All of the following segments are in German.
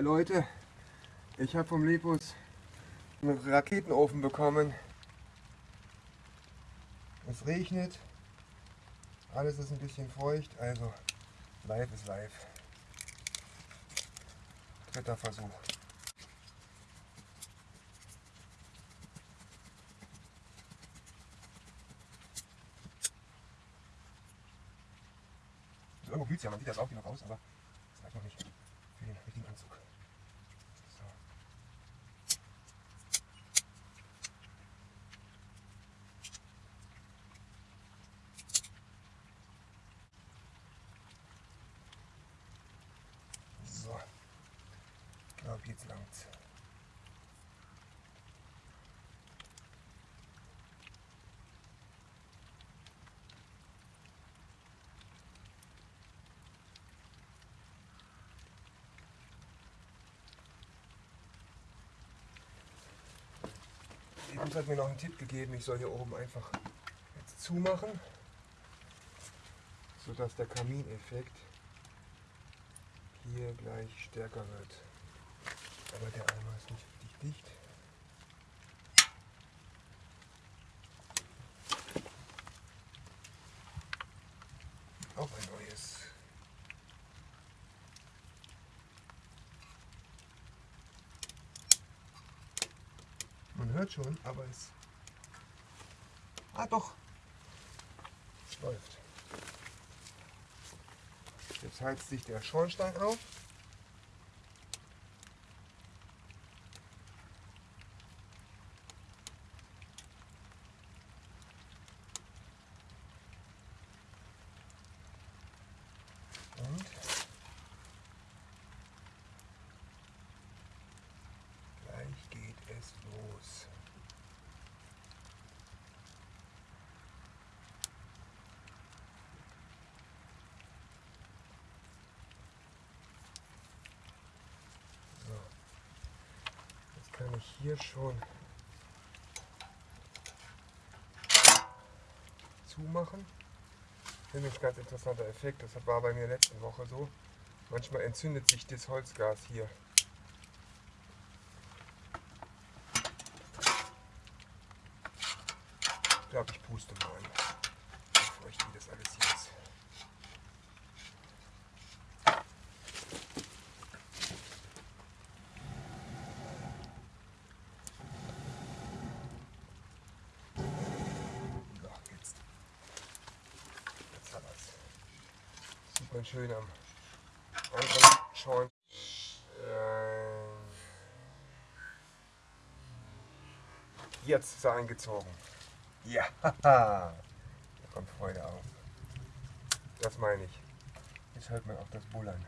Hi Leute, ich habe vom Lepus einen Raketenofen bekommen. Es regnet, alles ist ein bisschen feucht, also live ist live. Dritter Versuch. Irgendwo blüht ja, man sieht das auch noch aus, aber das reicht noch nicht für den richtigen Anzug. So. So. Ich glaube, jetzt langt's. Jemand hat mir noch einen Tipp gegeben, ich soll hier oben einfach jetzt zumachen, sodass der Kamineffekt hier gleich stärker wird. Aber der Eimer ist nicht richtig dicht. Auch ein neues. Man hört schon, aber es. Ah doch! Es läuft. Jetzt heizt sich der Schornstein auf. Und gleich geht es los. So. Jetzt kann ich hier schon zumachen. Finde ich ganz interessanter Effekt. Das war bei mir letzte Woche so. Manchmal entzündet sich das Holzgas hier. Ich glaube, ich puste mal, bevor ich das alles hier ist. So, jetzt. Jetzt hat er's. Man schön am anderen Schorn. Ähm, Jetzt ist er eingezogen. Ja, da kommt Freude auf. Das meine ich. Jetzt hört man auch das Bullern.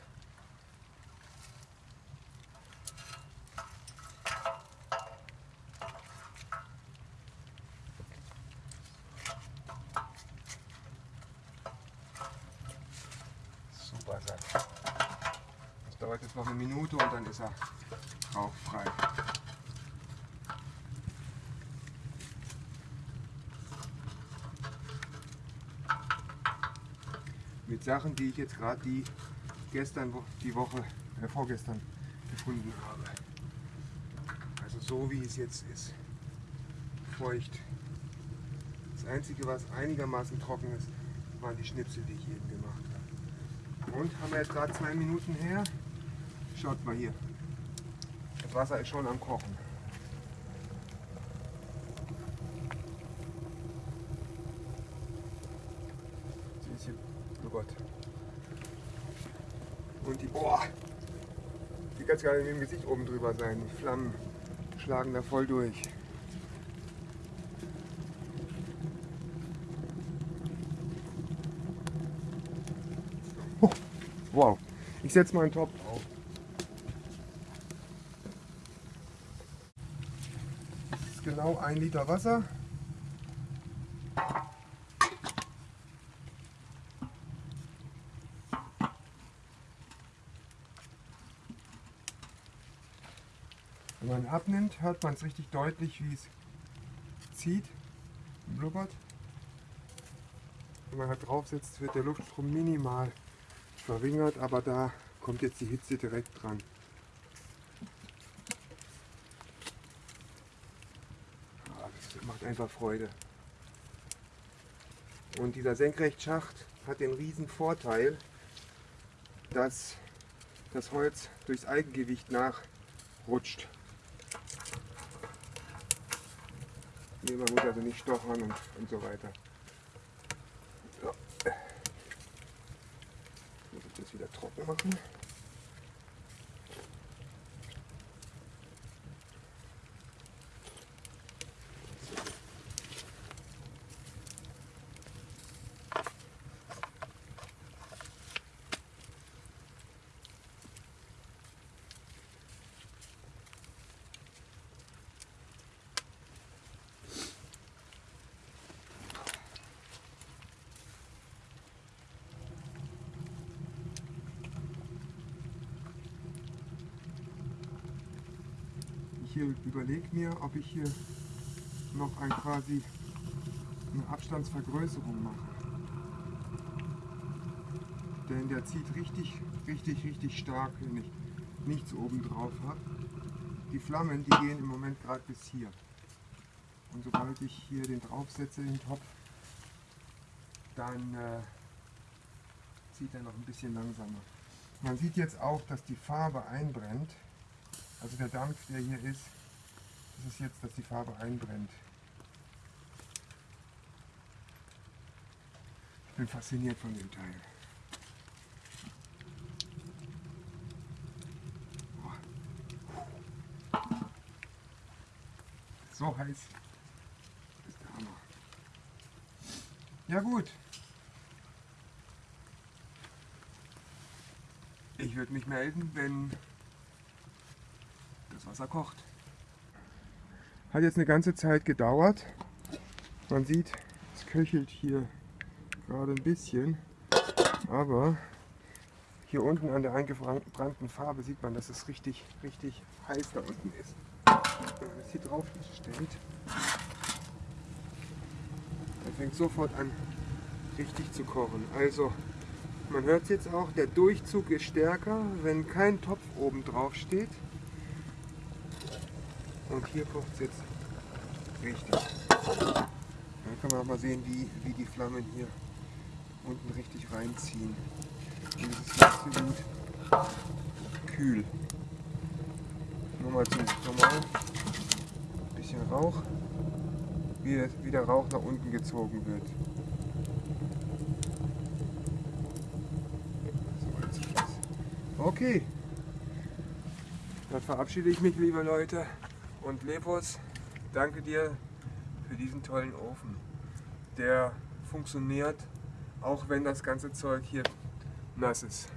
Dauert jetzt noch eine Minute und dann ist er rauchfrei. mit Sachen, die ich jetzt gerade die gestern, die Woche, äh, vorgestern gefunden habe. Also so wie es jetzt ist. Feucht. Das Einzige, was einigermaßen trocken ist, waren die Schnipsel, die ich eben gemacht habe. Und haben wir jetzt gerade zwei Minuten her. Schaut mal hier. Das Wasser ist schon am Kochen. Sie ist hier, oh Gott. Und die, boah, die kann gar nicht mit dem Gesicht oben drüber sein. Die Flammen schlagen da voll durch. Wow, ich setze mal einen Topf auf. Genau ein Liter Wasser. Wenn man abnimmt, hört man es richtig deutlich, wie es zieht, blubbert. Wenn man halt drauf sitzt, wird der Luftstrom minimal verringert, aber da kommt jetzt die Hitze direkt dran. Einfach Freude. Und dieser Senkrechtschacht hat den riesen Vorteil, dass das Holz durchs Eigengewicht nachrutscht. Hier, man muss also nicht stochern und, und so weiter. So. Ich muss das wieder trocken machen. Hier überlege mir, ob ich hier noch ein quasi eine Abstandsvergrößerung mache. Denn der zieht richtig, richtig, richtig stark, wenn ich nichts oben drauf habe. Die Flammen, die gehen im Moment gerade bis hier. Und sobald ich hier den draufsetze, den Topf, dann äh, zieht er noch ein bisschen langsamer. Man sieht jetzt auch, dass die Farbe einbrennt. Also der Dampf, der hier ist, das ist jetzt, dass die Farbe einbrennt. Ich bin fasziniert von dem Teil. So heiß ist der Hammer. Ja gut. Ich würde mich melden, wenn das Wasser kocht. Hat jetzt eine ganze Zeit gedauert. Man sieht, es köchelt hier gerade ein bisschen, aber hier unten an der eingebrannten Farbe sieht man, dass es richtig, richtig heiß da unten ist. Wenn man das hier drauf stellt, dann fängt sofort an richtig zu kochen. Also man hört es jetzt auch, der Durchzug ist stärker, wenn kein Topf oben drauf steht. Und hier kocht es jetzt richtig. Dann kann man auch mal sehen, wie, wie die Flammen hier unten richtig reinziehen. Und es ist absolut kühl. Nochmal zum normal. Bisschen Rauch. Wie, wie der Rauch nach unten gezogen wird. Okay. Dann verabschiede ich mich, liebe Leute. Und Lepos, danke dir für diesen tollen Ofen. Der funktioniert, auch wenn das ganze Zeug hier nass ist.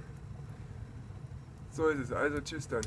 So ist es. Also tschüss dann.